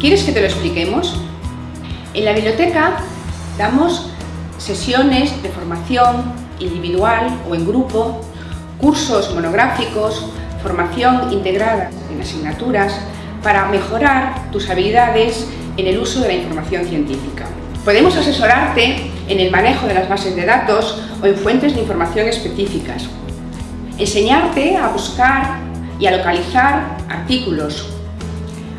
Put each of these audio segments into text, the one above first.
¿Quieres que te lo expliquemos? En la biblioteca damos sesiones de formación individual o en grupo, cursos monográficos, formación integrada en asignaturas para mejorar tus habilidades en el uso de la información científica. Podemos asesorarte en el manejo de las bases de datos o en fuentes de información específicas. Enseñarte a buscar y a localizar artículos.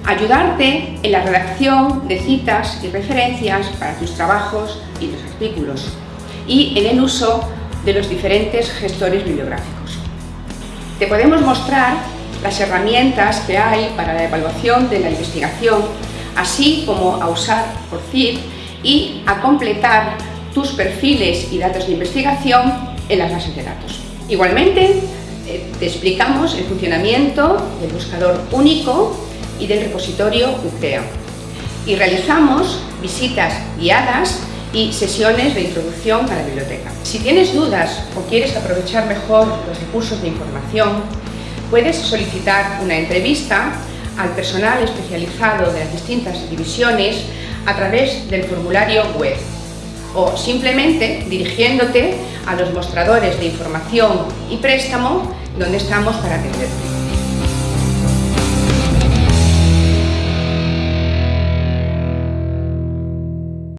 Ayudarte en la redacción de citas y referencias para tus trabajos y los artículos. Y en el uso de los diferentes gestores bibliográficos. Te podemos mostrar las herramientas que hay para la evaluación de la investigación, así como a usar CID y a completar tus perfiles y datos de investigación en las bases de datos. Igualmente, eh, te explicamos el funcionamiento del buscador único y del repositorio UCREA y realizamos visitas guiadas y sesiones de introducción a la biblioteca. Si tienes dudas o quieres aprovechar mejor los recursos de información, puedes solicitar una entrevista al personal especializado de las distintas divisiones a través del formulario web o simplemente dirigiéndote a los mostradores de información y préstamo donde estamos para atenderte.